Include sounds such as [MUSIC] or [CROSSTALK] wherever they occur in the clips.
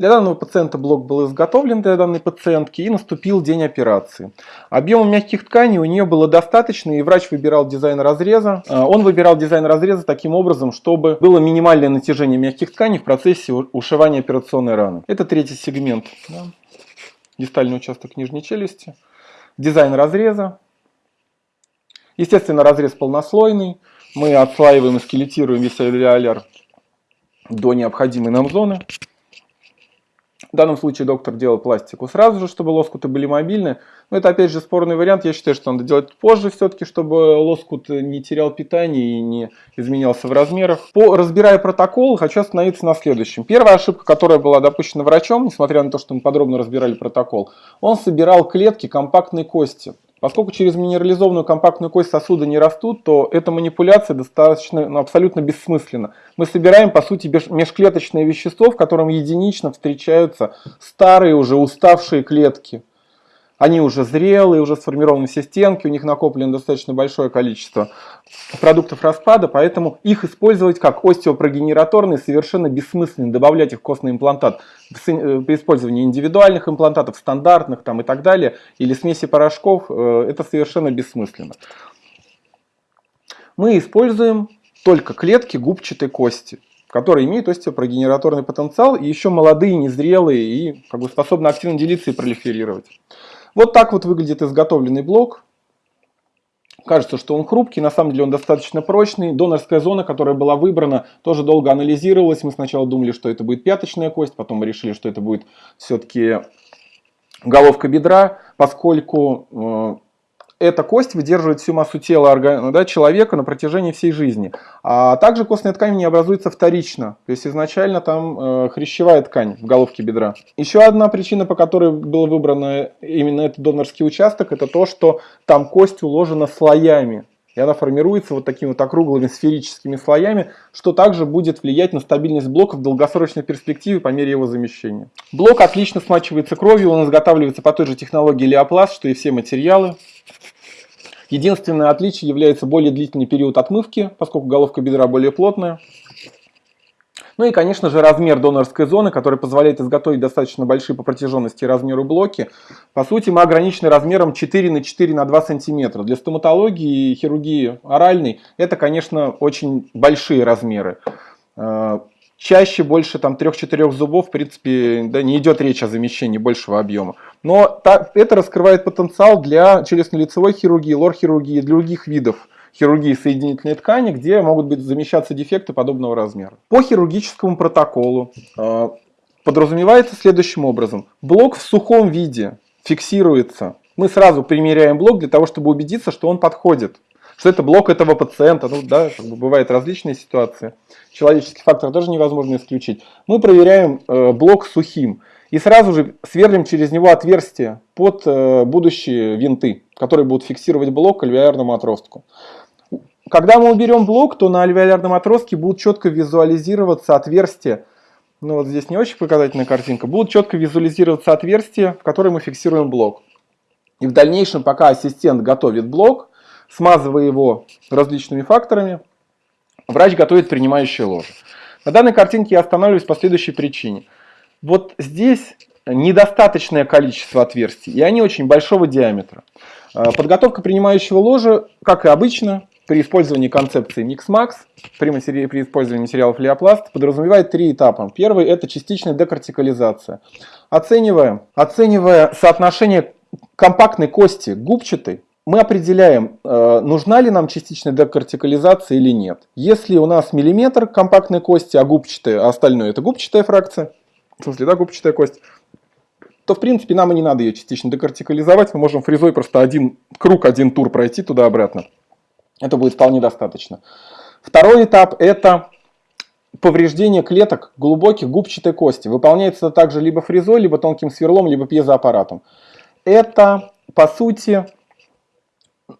Для данного пациента блок был изготовлен для данной пациентки и наступил день операции. Объема мягких тканей у нее было достаточно и врач выбирал дизайн разреза. А, он выбирал дизайн разреза таким образом, чтобы было минимальное натяжение мягких тканей в процессе ушивания операционной раны. Это третий сегмент. Да. Дистальный участок нижней челюсти. Дизайн разреза. Естественно, разрез полнослойный. Мы отслаиваем и скелетируем весь алвеоляр до необходимой нам зоны. В данном случае доктор делал пластику сразу же, чтобы лоскуты были мобильны. Но это опять же спорный вариант. Я считаю, что надо делать позже все-таки, чтобы лоскут не терял питание и не изменялся в размерах. По, разбирая протокол, хочу остановиться на следующем. Первая ошибка, которая была допущена врачом, несмотря на то, что мы подробно разбирали протокол, он собирал клетки компактной кости. Поскольку через минерализованную компактную кость сосуда не растут, то эта манипуляция достаточно, ну, абсолютно бессмысленна. Мы собираем, по сути, межклеточное вещество, в котором единично встречаются старые уже уставшие клетки. Они уже зрелые, уже сформированы все стенки, у них накоплено достаточно большое количество продуктов распада, поэтому их использовать как остеопрогенераторные совершенно бессмысленно, добавлять их в костный имплантат э, при использовании индивидуальных имплантатов, стандартных там и так далее, или смеси порошков, э, это совершенно бессмысленно. Мы используем только клетки губчатой кости которые имеют остеопрогенераторный потенциал и еще молодые, незрелые и как бы способны активно делиться и пролиферировать. Вот так вот выглядит изготовленный блок. Кажется, что он хрупкий, на самом деле он достаточно прочный. Донорская зона, которая была выбрана, тоже долго анализировалась. Мы сначала думали, что это будет пяточная кость, потом мы решили, что это будет все-таки головка бедра, поскольку э, эта кость выдерживает всю массу тела да, человека на протяжении всей жизни. А также костная ткань не образуется вторично. То есть изначально там э, хрящевая ткань в головке бедра. Еще одна причина, по которой было выбрано именно этот донорский участок, это то, что там кость уложена слоями. И она формируется вот такими вот округлыми сферическими слоями, что также будет влиять на стабильность блока в долгосрочной перспективе по мере его замещения. Блок отлично смачивается кровью, он изготавливается по той же технологии Леопласт, что и все материалы. Единственное отличие является более длительный период отмывки, поскольку головка бедра более плотная. Ну и, конечно же, размер донорской зоны, который позволяет изготовить достаточно большие по протяженности и размеру блоки. По сути, мы ограничены размером 4 на 4 на 2 сантиметра. Для стоматологии и хирургии оральной это, конечно, очень большие размеры. Чаще больше там 3-4 зубов, в принципе, да, не идет речь о замещении большего объема. Но та, это раскрывает потенциал для челюстно-лицевой хирургии, лор-хирургии и других видов хирургии соединительной ткани, где могут быть замещаться дефекты подобного размера. По хирургическому протоколу э, подразумевается следующим образом. Блок в сухом виде фиксируется. Мы сразу примеряем блок для того, чтобы убедиться, что он подходит что это блок этого пациента, ну да, как бы бывают различные ситуации. Человеческий фактор тоже невозможно исключить. Мы проверяем э, блок сухим и сразу же сверлим через него отверстие под э, будущие винты, которые будут фиксировать блок к альвеолярному отростку. Когда мы уберем блок, то на альвеолярном отростке будут четко визуализироваться отверстия, ну вот здесь не очень показательная картинка, будут четко визуализироваться отверстия, в которые мы фиксируем блок. И в дальнейшем, пока ассистент готовит блок, смазывая его различными факторами, врач готовит принимающее ложе. На данной картинке я останавливаюсь по следующей причине. Вот здесь недостаточное количество отверстий, и они очень большого диаметра. А, подготовка принимающего ложа, как и обычно, при использовании концепции Mix-Max, при, матери... при использовании материалов Леопласт, подразумевает три этапа. Первый – это частичная декартикализация. Оценивая, оценивая соотношение компактной кости губчатой, мы определяем, э, нужна ли нам частичная декартикализация или нет. Если у нас миллиметр компактной кости, а губчатая, а остальное это губчатая фракция, в смысле, да, губчатая кость, то в принципе нам и не надо ее частично декартикализовать, мы можем фрезой просто один круг, один тур пройти туда-обратно. Это будет вполне достаточно. Второй этап это повреждение клеток глубоких губчатой кости. Выполняется это также либо фрезой, либо тонким сверлом, либо пьезоаппаратом. Это, по сути,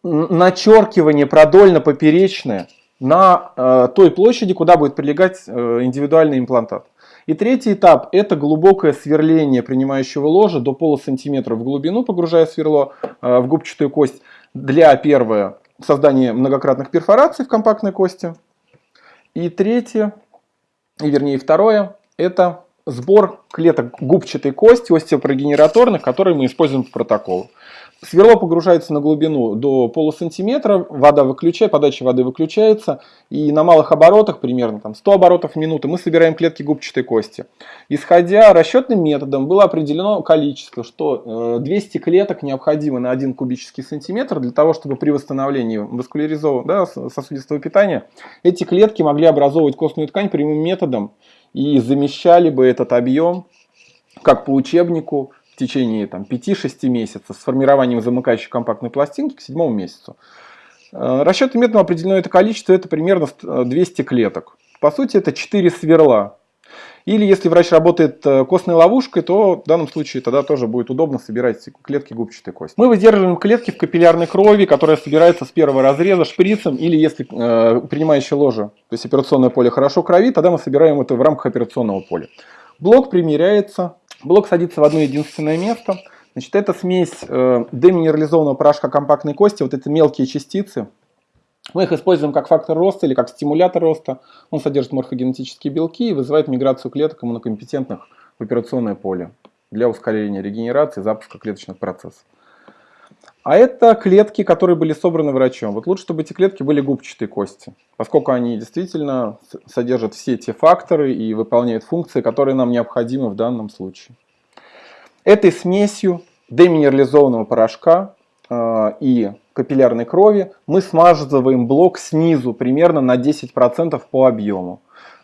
начеркивание продольно-поперечное на э, той площади, куда будет прилегать э, индивидуальный имплантат. И третий этап – это глубокое сверление принимающего ложа до полусантиметра в глубину, погружая сверло э, в губчатую кость. Для первое – создание многократных перфораций в компактной кости. И третье, и вернее второе – это сбор клеток губчатой кости остеопрогенераторных, которые мы используем в протоколу. Сверло погружается на глубину до полусантиметра, вода выключает, подача воды выключается, и на малых оборотах, примерно там 100 оборотов в минуту, мы собираем клетки губчатой кости. Исходя расчетным методом, было определено количество, что 200 э, клеток необходимо на 1 кубический сантиметр для того, чтобы при восстановлении васкуляризованного да, сосудистого питания эти клетки могли образовывать костную ткань прямым методом и замещали бы этот объем, как по учебнику, течение там, 5-6 месяцев с формированием замыкающей компактной пластинки к седьмому месяцу. Э, Расчетным методом определено это количество, это примерно 200 клеток. По сути, это 4 сверла. Или если врач работает э, костной ловушкой, то в данном случае тогда тоже будет удобно собирать клетки губчатой кости. Мы выдерживаем клетки в капиллярной крови, которая собирается с первого разреза шприцем, или если э, принимающее ложе, то есть операционное поле хорошо кровит, тогда мы собираем это в рамках операционного поля. Блок примеряется Блок садится в одно единственное место. Значит, это смесь э, деминерализованного порошка компактной кости, вот эти мелкие частицы. Мы их используем как фактор роста или как стимулятор роста. Он содержит морфогенетические белки и вызывает миграцию клеток иммунокомпетентных в операционное поле для ускорения регенерации, запуска клеточных процессов. А это клетки, которые были собраны врачом. Вот лучше, чтобы эти клетки были губчатой кости, поскольку они действительно содержат все те факторы и выполняют функции, которые нам необходимы в данном случае. Этой смесью деминерализованного порошка э, и капиллярной крови мы смазываем блок снизу примерно на 10% по объему.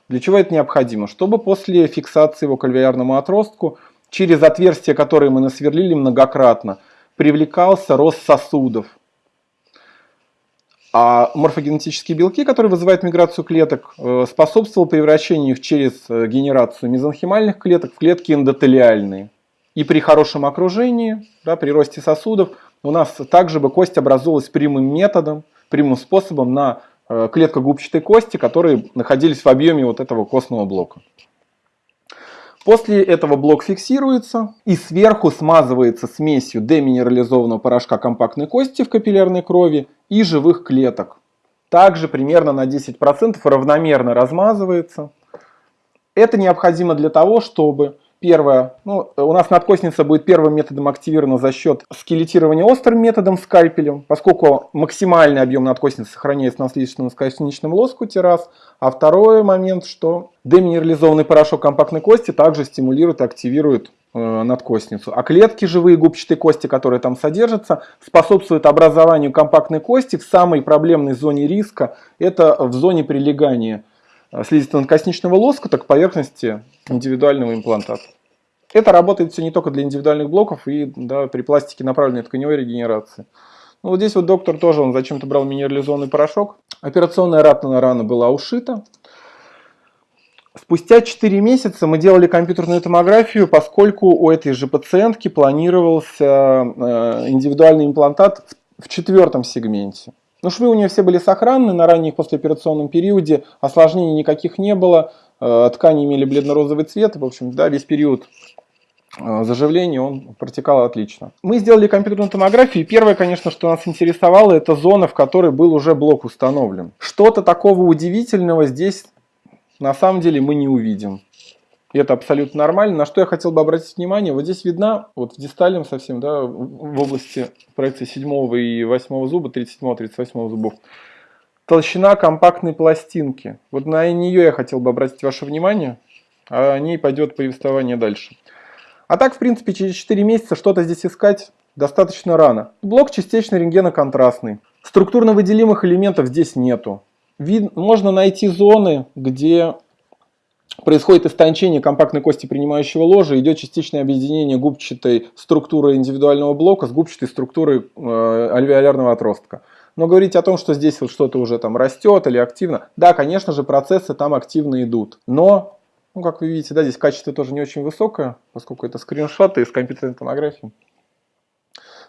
Для чего это необходимо? Чтобы после фиксации его к альвеолярному отростку через отверстия, которые мы насверлили многократно, привлекался рост сосудов. А морфогенетические белки, которые вызывают миграцию клеток, э, способствовал превращению их через э, генерацию мезонхимальных клеток в клетки эндотелиальные. И при хорошем окружении, да, при росте сосудов, у нас также бы кость образовалась прямым методом, прямым способом на э, клеткогубчатой кости, которые находились в объеме вот этого костного блока. После этого блок фиксируется и сверху смазывается смесью деминерализованного порошка компактной кости в капиллярной крови и живых клеток. Также примерно на 10% равномерно размазывается. Это необходимо для того, чтобы Первое, ну, у нас надкосница будет первым методом активирована за счет скелетирования острым методом скальпелем, поскольку максимальный объем надкосницы сохраняется на слизистом косничном лоскуте раз. А второй момент, что деминерализованный порошок компактной кости также стимулирует и активирует э, надкосницу. А клетки живые губчатой кости, которые там содержатся, способствуют образованию компактной кости в самой проблемной зоне риска, это в зоне прилегания слизисто-надкосничного лоскута к поверхности индивидуального имплантата. Это работает все не только для индивидуальных блоков и да, при пластике направленной тканевой регенерации. Ну, вот здесь вот доктор тоже, он зачем-то брал минерализованный порошок. Операционная ратная рана была ушита. Спустя 4 месяца мы делали компьютерную томографию, поскольку у этой же пациентки планировался э, индивидуальный имплантат в четвертом сегменте. Но швы у нее все были сохранны на ранних послеоперационном периоде, осложнений никаких не было, э, ткани имели бледно-розовый цвет, в общем, да, весь период э, заживления он протекал отлично. Мы сделали компьютерную томографию, и первое, конечно, что нас интересовало, это зона, в которой был уже блок установлен. Что-то такого удивительного здесь на самом деле мы не увидим. И это абсолютно нормально. На что я хотел бы обратить внимание, вот здесь видна, вот в дистальном совсем, да, в области проекции 7 и 8 зуба, 37-38 зубов, толщина компактной пластинки. Вот на нее я хотел бы обратить ваше внимание, а о ней пойдет повествование дальше. А так, в принципе, через 4 месяца что-то здесь искать достаточно рано. Блок частично рентгеноконтрастный. Структурно выделимых элементов здесь нету. Вид, можно найти зоны, где происходит истончение компактной кости принимающего ложа, идет частичное объединение губчатой структуры индивидуального блока с губчатой структурой э, альвеолярного отростка. Но говорить о том, что здесь вот что-то уже там растет или активно, да, конечно же, процессы там активно идут. Но, ну, как вы видите, да, здесь качество тоже не очень высокое, поскольку это скриншоты из компьютерной томографии.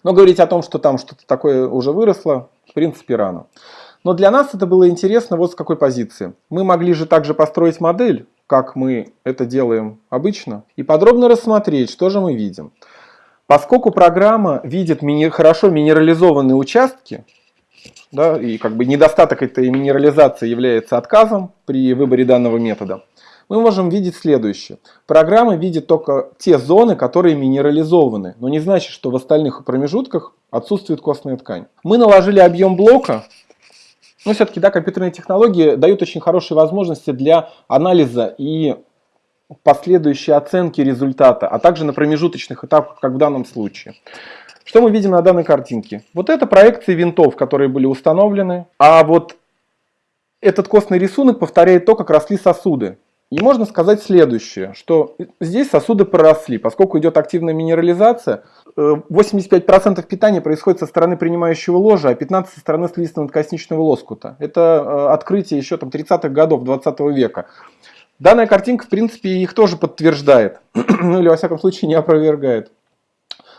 Но говорить о том, что там что-то такое уже выросло, в принципе, рано. Но для нас это было интересно вот с какой позиции. Мы могли же также построить модель, как мы это делаем обычно, и подробно рассмотреть, что же мы видим. Поскольку программа видит мини хорошо минерализованные участки, да, и как бы недостаток этой минерализации является отказом при выборе данного метода, мы можем видеть следующее. Программа видит только те зоны, которые минерализованы, но не значит, что в остальных промежутках отсутствует костная ткань. Мы наложили объем блока, но все-таки да, компьютерные технологии дают очень хорошие возможности для анализа и последующей оценки результата, а также на промежуточных этапах, как в данном случае. Что мы видим на данной картинке? Вот это проекции винтов, которые были установлены, а вот этот костный рисунок повторяет то, как росли сосуды. И можно сказать следующее, что здесь сосуды проросли, поскольку идет активная минерализация, 85% э, питания происходит со стороны принимающего ложа, а 15% со стороны слизистого косничного лоскута. Это э, открытие еще там 30-х годов 20 века. Данная картинка, в принципе, их тоже подтверждает, [CLEARS THROAT] ну или во всяком случае не опровергает.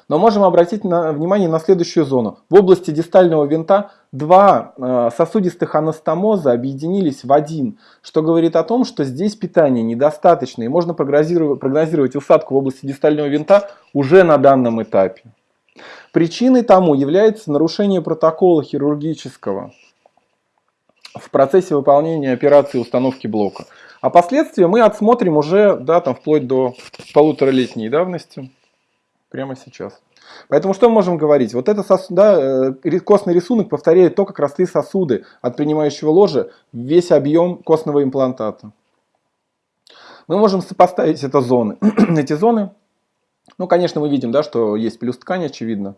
Но можем обратить на, внимание на следующую зону. В области дистального винта два э, сосудистых анастомоза объединились в один, что говорит о том, что здесь питания недостаточно и можно прогнозировать усадку в области дистального винта уже на данном этапе. Причиной тому является нарушение протокола хирургического в процессе выполнения операции установки блока. А последствия мы отсмотрим уже да, там, вплоть до полуторалетней давности прямо сейчас. Поэтому что мы можем говорить? Вот это да, э, костный рисунок повторяет то, как росли сосуды от принимающего ложа весь объем костного имплантата. Мы можем сопоставить это зоны. [CLEARS THROAT] Эти зоны, ну, конечно, мы видим, да, что есть плюс ткань, очевидно.